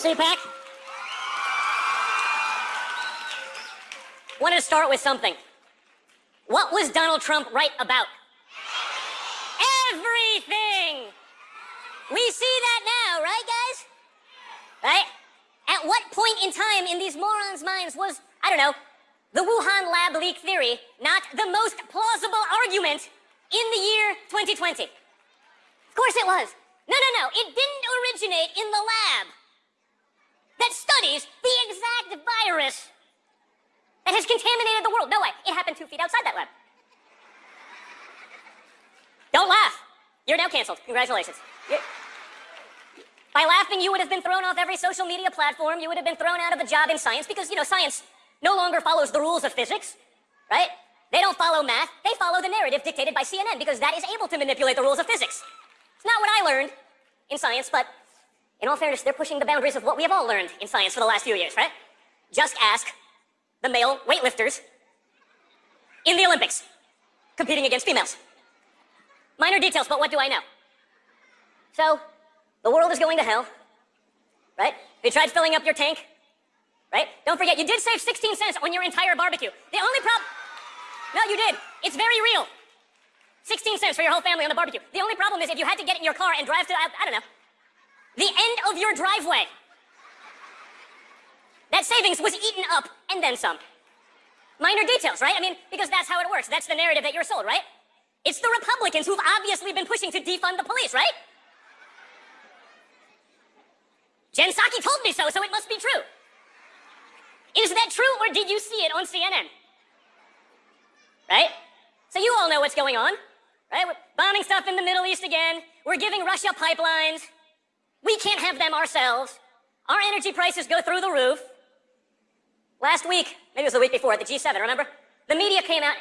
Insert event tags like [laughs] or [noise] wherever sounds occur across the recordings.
CPAC? Wanted to start with something. What was Donald Trump right about? Everything! We see that now, right, guys? Right? At what point in time in these morons' minds was, I don't know, the Wuhan lab leak theory not the most plausible argument in the year 2020? Of course it was. No, no, no. It didn't originate in the lab that studies the exact virus that has contaminated the world. No way. It happened two feet outside that lab. Don't laugh. You're now canceled. Congratulations. You're... By laughing, you would have been thrown off every social media platform. You would have been thrown out of a job in science because, you know, science no longer follows the rules of physics, right? They don't follow math. They follow the narrative dictated by CNN because that is able to manipulate the rules of physics. It's not what I learned in science, but in all fairness, they're pushing the boundaries of what we have all learned in science for the last few years, right? Just ask the male weightlifters in the Olympics competing against females. Minor details, but what do I know? So, the world is going to hell, right? You tried filling up your tank, right? Don't forget, you did save 16 cents on your entire barbecue. The only problem... No, you did. It's very real. 16 cents for your whole family on the barbecue. The only problem is if you had to get in your car and drive to, I, I don't know, the end of your driveway. That savings was eaten up and then some. Minor details, right? I mean, because that's how it works. That's the narrative that you're sold, right? It's the Republicans who've obviously been pushing to defund the police, right? Jen Psaki told me so, so it must be true. Is that true, or did you see it on CNN? Right? So you all know what's going on, right? We're bombing stuff in the Middle East again. We're giving Russia pipelines. We can't have them ourselves. Our energy prices go through the roof. Last week, maybe it was the week before, at the G7, remember? The media came out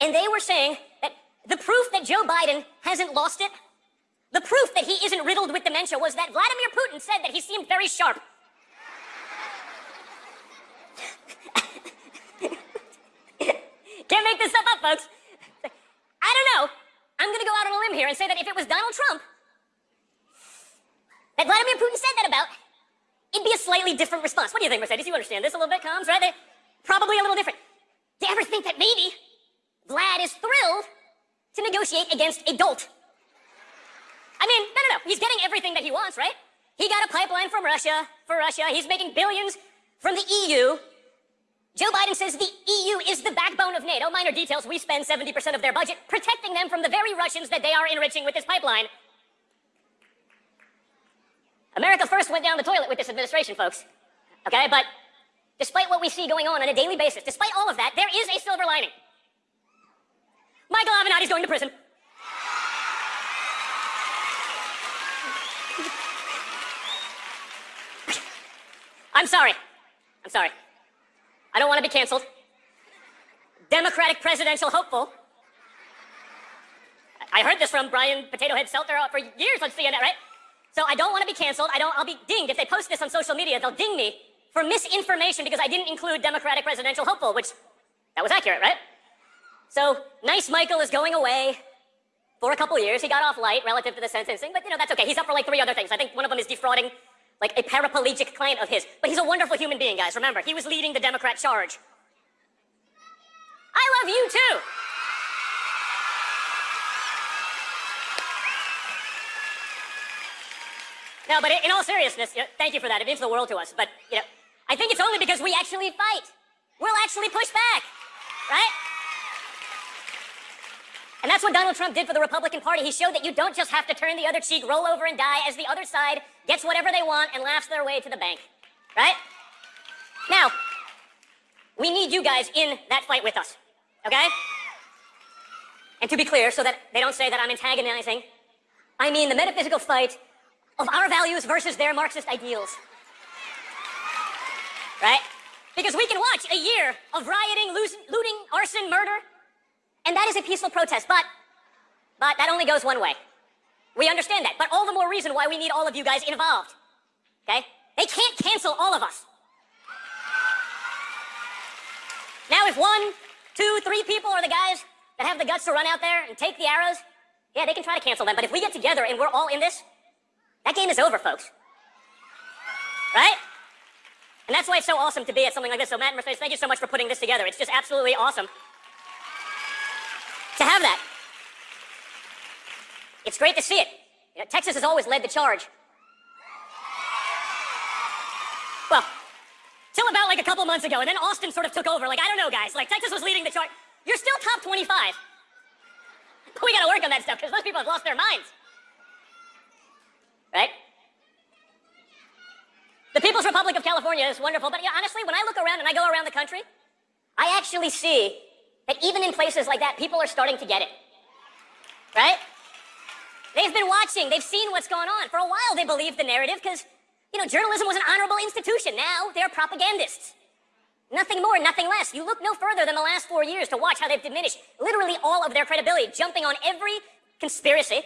and they were saying that the proof that Joe Biden hasn't lost it, the proof that he isn't riddled with dementia was that Vladimir Putin said that he seemed very sharp. Can't make this stuff up, folks. I don't know. I'm going to go out on a limb here and say that if it was Donald Trump that Vladimir Putin said that about, it'd be a slightly different response. What do you think, Mercedes? You understand this a little bit, Combs, right? They're probably a little different. Do you ever think that maybe Vlad is thrilled to negotiate against a dolt? I mean, no, no, no. He's getting everything that he wants, right? He got a pipeline from Russia for Russia. He's making billions from the EU. Joe Biden says the EU is the backbone of NATO. Minor details, we spend 70% of their budget protecting them from the very Russians that they are enriching with this pipeline. America first went down the toilet with this administration, folks. Okay, but despite what we see going on on a daily basis, despite all of that, there is a silver lining. Michael Avenatti's going to prison. I'm sorry. I'm sorry. I don't want to be canceled. Democratic presidential hopeful. I heard this from Brian Potato Head Stelter for years on CNN, right? So I don't want to be canceled. I don't, I'll be dinged. If they post this on social media, they'll ding me for misinformation because I didn't include Democratic presidential hopeful, which that was accurate, right? So nice Michael is going away for a couple years. He got off light relative to the sentencing, but you know, that's okay. He's up for like three other things. I think one of them is defrauding like a paraplegic client of his. But he's a wonderful human being, guys. Remember, he was leading the Democrat charge. I love you too. No, but in all seriousness, you know, thank you for that. It means the world to us. But, you know, I think it's only because we actually fight. We'll actually push back, right? And that's what Donald Trump did for the Republican Party. He showed that you don't just have to turn the other cheek, roll over and die as the other side gets whatever they want and laughs their way to the bank, right? Now, we need you guys in that fight with us, okay? And to be clear, so that they don't say that I'm antagonizing, I mean the metaphysical fight of our values versus their Marxist ideals. Right? Because we can watch a year of rioting, looting, arson, murder, and that is a peaceful protest, but, but that only goes one way. We understand that, but all the more reason why we need all of you guys involved. Okay? They can't cancel all of us. Now, if one, two, three people are the guys that have the guts to run out there and take the arrows, yeah, they can try to cancel them, but if we get together and we're all in this, that game is over, folks. Right? And that's why it's so awesome to be at something like this. So Matt and Mercedes, thank you so much for putting this together. It's just absolutely awesome to have that. It's great to see it. You know, Texas has always led the charge. Well, till about like a couple months ago, and then Austin sort of took over. Like, I don't know, guys. Like, Texas was leading the charge. You're still top 25. [laughs] But We gotta work on that stuff because those people have lost their minds. Right? The People's Republic of California is wonderful, but yeah, honestly, when I look around and I go around the country, I actually see that even in places like that, people are starting to get it. Right? They've been watching, they've seen what's going on. For a while, they believed the narrative because, you know, journalism was an honorable institution. Now they're propagandists. Nothing more, nothing less. You look no further than the last four years to watch how they've diminished literally all of their credibility, jumping on every conspiracy.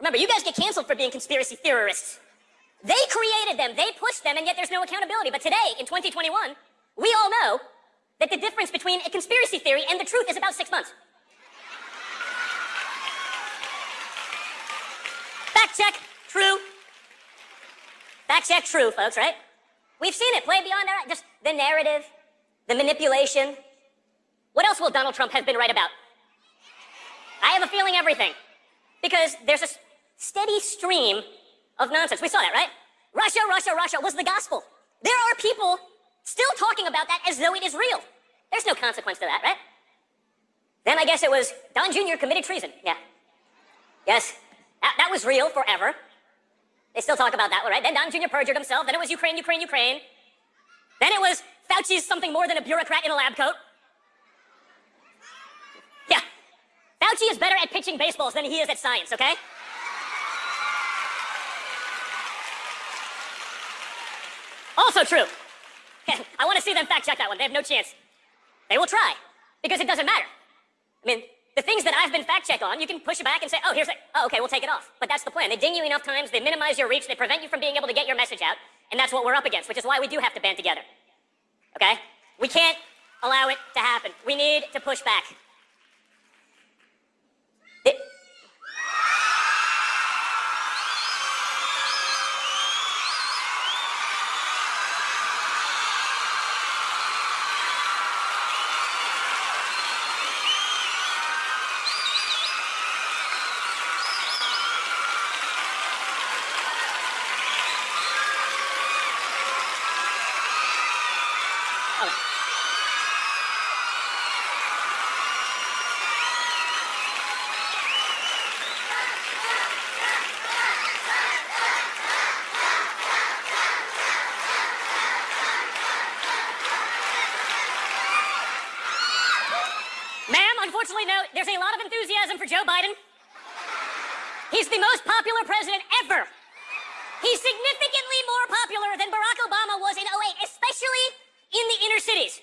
Remember, you guys get canceled for being conspiracy theorists. They created them, they pushed them, and yet there's no accountability. But today, in 2021, we all know that the difference between a conspiracy theory and the truth is about six months. Fact check, true. Fact check, true, folks, right? We've seen it play beyond our, just the narrative, the manipulation. What else will Donald Trump have been right about? I have a feeling everything. Because there's a steady stream of nonsense. We saw that, right? Russia, Russia, Russia was the gospel. There are people still talking about that as though it is real. There's no consequence to that, right? Then I guess it was Don Jr. committed treason. Yeah. Yes. That, that was real forever. They still talk about that one, right? Then Don Jr. perjured himself. Then it was Ukraine, Ukraine, Ukraine. Then it was Fauci's something more than a bureaucrat in a lab coat. Yeah. Fauci is better at pitching baseballs than he is at science, okay? Also true. [laughs] I want to see them fact check that one. They have no chance. They will try because it doesn't matter. I mean, the things that I've been fact check on, you can push it back and say, oh, here's it. Oh, okay, we'll take it off. But that's the plan. They ding you enough times, they minimize your reach, they prevent you from being able to get your message out, and that's what we're up against, which is why we do have to band together. Okay? We can't allow it to happen. We need to push back. It unfortunately, no, there's a lot of enthusiasm for Joe Biden. He's the most popular president ever. He's significantly more popular than Barack Obama was in 08, especially in the inner cities.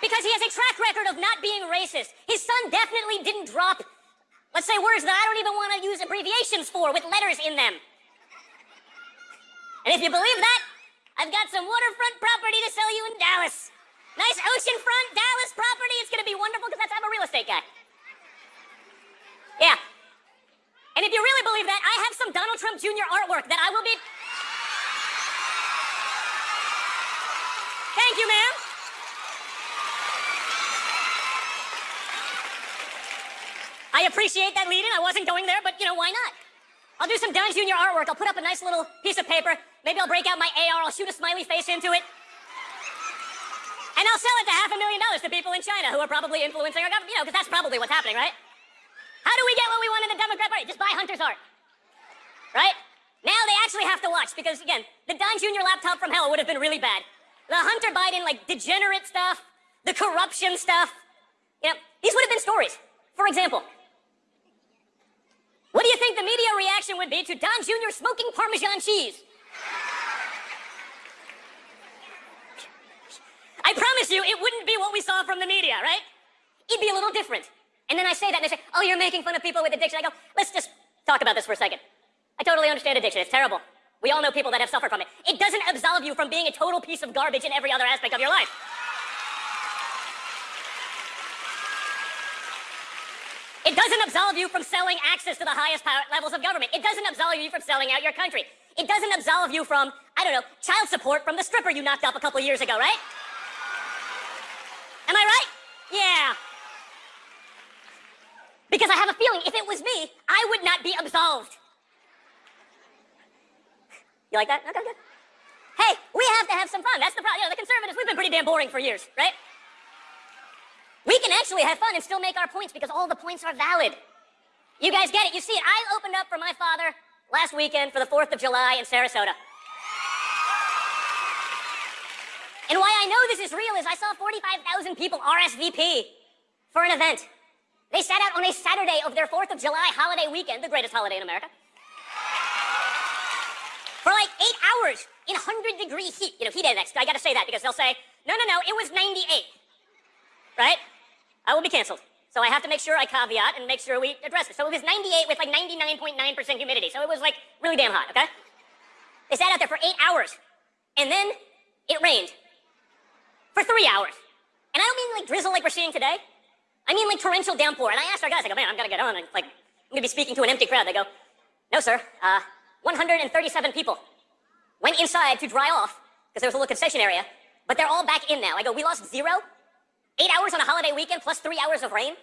Because he has a track record of not being racist. His son definitely didn't drop, let's say, words that I don't even want to use abbreviations for with letters in them. And if you believe that, I've got some waterfront property to sell you in Dallas. Nice oceanfront Dallas property. Be wonderful because that's I'm a real estate guy. Yeah. And if you really believe that, I have some Donald Trump Jr. artwork that I will be. Thank you, ma'am. I appreciate that lead in. I wasn't going there, but you know, why not? I'll do some Don Jr. artwork. I'll put up a nice little piece of paper. Maybe I'll break out my AR. I'll shoot a smiley face into it. I'll sell it to half a million dollars to people in China who are probably influencing our government, you know, because that's probably what's happening, right? How do we get what we want in the Democrat Party? Just buy Hunter's art, right? Now they actually have to watch because, again, the Don Jr. laptop from hell would have been really bad. The Hunter Biden, like, degenerate stuff, the corruption stuff, you know, these would have been stories. For example, what do you think the media reaction would be to Don Jr. smoking Parmesan cheese? I promise you, it wouldn't be what we saw from the media, right? It'd be a little different. And then I say that and they say, oh, you're making fun of people with addiction. I go, let's just talk about this for a second. I totally understand addiction. It's terrible. We all know people that have suffered from it. It doesn't absolve you from being a total piece of garbage in every other aspect of your life. It doesn't absolve you from selling access to the highest power levels of government. It doesn't absolve you from selling out your country. it doesn't absolve you from, I don't know, child support from the stripper you knocked up a couple years ago, right? Am I right? Yeah. Because I have a feeling if it was me, I would not be absolved. You like that? Okay, good. Hey, we have to have some fun. That's the problem. You know, the conservatives, we've been pretty damn boring for years, right? We can actually have fun and still make our points because all the points are valid. You guys get it. You see it. I opened up for my father last weekend for the 4th of July in Sarasota. And why I know this is real is I saw 45,000 people RSVP for an event. They sat out on a Saturday of their 4th of July holiday weekend, the greatest holiday in America, for like eight hours in 100 degree heat. You know, heat index. I gotta say that because they'll say, no, no, no, it was 98. Right? I will be canceled. So I have to make sure I caveat and make sure we address it. So it was 98 with like 99.9% .9 humidity. So it was like really damn hot, okay? They sat out there for eight hours. And then it rained for three hours. And I don't mean like drizzle like we're seeing today. I mean like torrential downpour. And I asked our guys, I go, man, I'm gonna get on and like, I'm gonna be speaking to an empty crowd. They go, no, sir, uh, 137 people went inside to dry off because there was a little concession area, but they're all back in now. I go, we lost zero? Eight hours on a holiday weekend plus three hours of rain?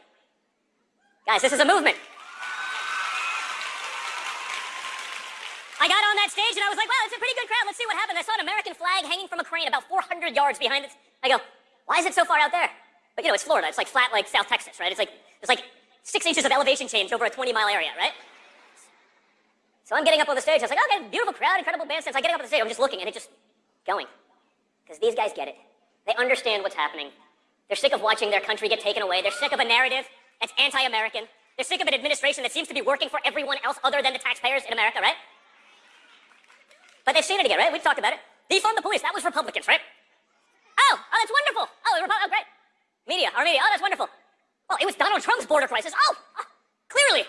Guys, this is a movement. I got on that stage and I was like, wow, it's a pretty good crowd. Let's see what happens. I saw an American flag hanging from a crane about 400 yards behind it. I go, why is it so far out there? But you know, it's Florida. It's like flat like South Texas, right? It's like, it's like six inches of elevation change over a 20 mile area, right? So I'm getting up on the stage. I was like, okay, beautiful crowd, incredible bandstands. I'm getting up on the stage. I'm just looking and it's just going. Because these guys get it. They understand what's happening. They're sick of watching their country get taken away. They're sick of a narrative that's anti-American. They're sick of an administration that seems to be working for everyone else other than the taxpayers in America, right? But they've seen it again, right? We've talked about it. Defund the police. That was Republicans, right? Oh, oh, that's wonderful. Oh, oh, oh, great. Media, our media. Oh, that's wonderful. Well, it was Donald Trump's border crisis. Oh, oh clearly.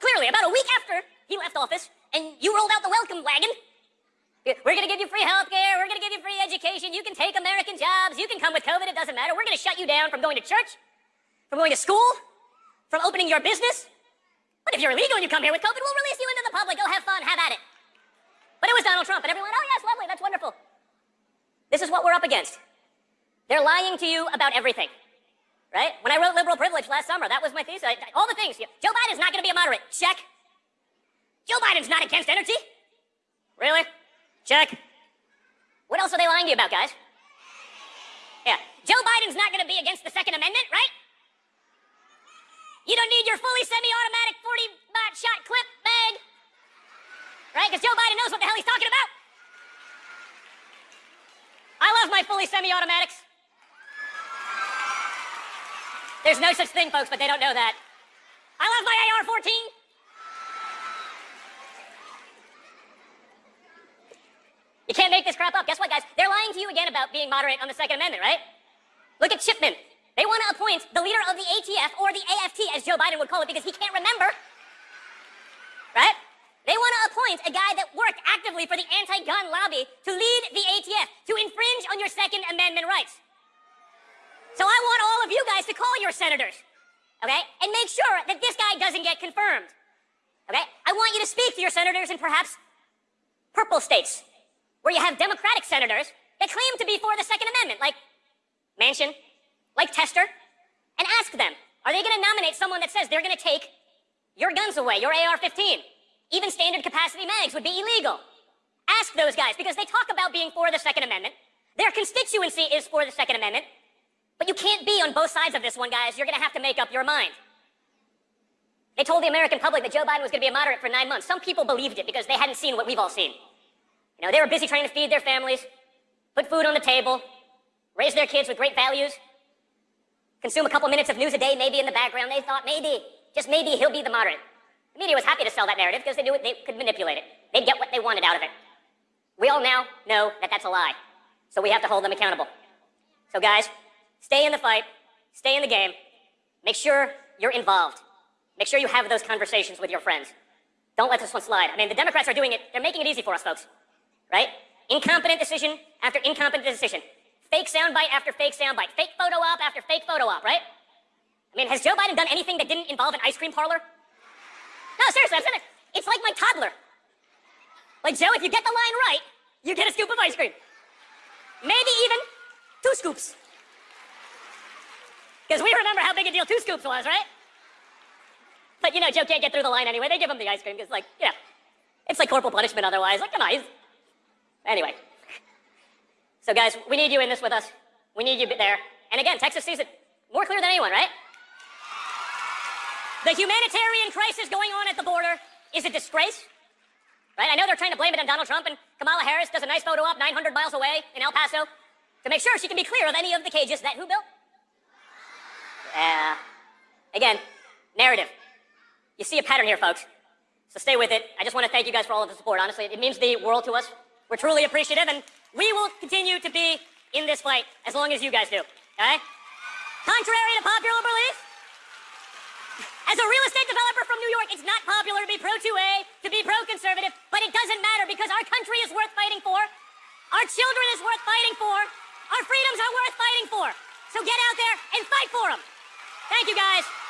Clearly, about a week after he left office and you rolled out the welcome wagon. We're going to give you free health care. We're going to give you free education. You can take American jobs. You can come with COVID. It doesn't matter. We're going to shut you down from going to church, from going to school, from opening your business. But if you're illegal and you come here with COVID, we'll release you into the public. Go have fun. Have at it. But it was Donald Trump, and everyone, oh, yes, lovely. That's wonderful. This is what we're up against. They're lying to you about everything. Right? When I wrote liberal privilege last summer, that was my thesis. I, all the things. Joe Biden's not going to be a moderate. Check. Joe Biden's not against energy. Really? Check. What else are they lying to you about, guys? Yeah. Joe Biden's not going to be against the Second Amendment, right? You don't need your fully semi-automatic 40 shot clip bag. Right? Because Joe Biden knows what the hell he's talking about. I love my fully semi-automatics. There's no such thing, folks, but they don't know that. I love my AR-14. You can't make this crap up. Guess what, guys? They're lying to you again about being moderate on the Second Amendment, right? Look at Chipman. They want to appoint the leader of the ATF, or the AFT, as Joe Biden would call it, because he can't remember. Right? They want to appoint a guy that worked actively for the anti-gun lobby to lead the ATF, to infringe on your Second Amendment rights. So I want all of you guys to call your senators, okay? And make sure that this guy doesn't get confirmed, okay? I want you to speak to your senators in perhaps purple states, where you have Democratic senators that claim to be for the Second Amendment, like Manchin, like Tester, and ask them, are they going to nominate someone that says they're going to take your guns away, your AR-15? Even standard capacity mags would be illegal. Ask those guys, because they talk about being for the Second Amendment. Their constituency is for the Second Amendment. But you can't be on both sides of this one, guys. You're going to have to make up your mind. They told the American public that Joe Biden was going to be a moderate for nine months. Some people believed it because they hadn't seen what we've all seen. You know, they were busy trying to feed their families, put food on the table, raise their kids with great values, consume a couple minutes of news a day, maybe in the background. They thought maybe, just maybe, he'll be the moderate. The media was happy to sell that narrative because they knew they could manipulate it. They'd get what they wanted out of it. We all now know that that's a lie. So we have to hold them accountable. So guys, stay in the fight, stay in the game, make sure you're involved. Make sure you have those conversations with your friends. Don't let this one slide. I mean, the Democrats are doing it, they're making it easy for us, folks right? Incompetent decision after incompetent decision. Fake soundbite after fake soundbite. Fake photo op after fake photo op, right? I mean, has Joe Biden done anything that didn't involve an ice cream parlor? No, seriously, I'm it. It's like my toddler. Like, Joe, if you get the line right, you get a scoop of ice cream. Maybe even two scoops. Because we remember how big a deal two scoops was, right? But, you know, Joe can't get through the line anyway. They give him the ice cream because, like, you know, it's like corporal punishment otherwise. Like, come on. He's... Anyway. So, guys, we need you in this with us. We need you there. And again, Texas sees it more clear than anyone, right? The humanitarian crisis going on at the border is a disgrace. Right? I know they're trying to blame it on Donald Trump, and Kamala Harris does a nice photo op 900 miles away in El Paso to make sure she can be clear of any of the cages that who built? Yeah. Again, narrative. You see a pattern here, folks. So stay with it. I just want to thank you guys for all of the support. Honestly, it means the world to us. We're truly appreciative, and we will continue to be in this fight as long as you guys do. Okay? Contrary to popular belief, as a real estate developer from New York, it's not popular to be pro 2A, to be pro conservative, but it doesn't matter because our country is worth fighting for. Our children is worth fighting for. Our freedoms are worth fighting for. So get out there and fight for them. Thank you, guys.